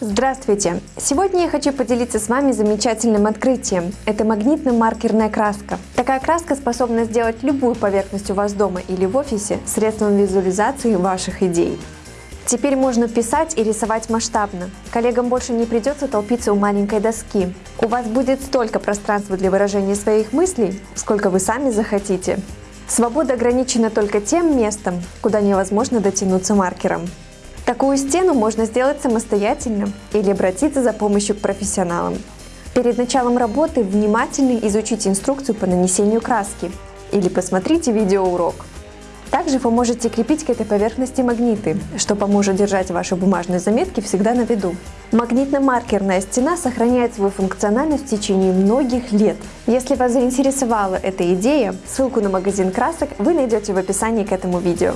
Здравствуйте! Сегодня я хочу поделиться с вами замечательным открытием. Это магнитно-маркерная краска. Такая краска способна сделать любую поверхность у вас дома или в офисе средством визуализации ваших идей. Теперь можно писать и рисовать масштабно. Коллегам больше не придется толпиться у маленькой доски. У вас будет столько пространства для выражения своих мыслей, сколько вы сами захотите. Свобода ограничена только тем местом, куда невозможно дотянуться маркером. Такую стену можно сделать самостоятельно или обратиться за помощью к профессионалам. Перед началом работы внимательно изучите инструкцию по нанесению краски или посмотрите видеоурок. Также вы можете крепить к этой поверхности магниты, что поможет держать ваши бумажные заметки всегда на виду. Магнитно-маркерная стена сохраняет свою функциональность в течение многих лет. Если вас заинтересовала эта идея, ссылку на магазин красок вы найдете в описании к этому видео.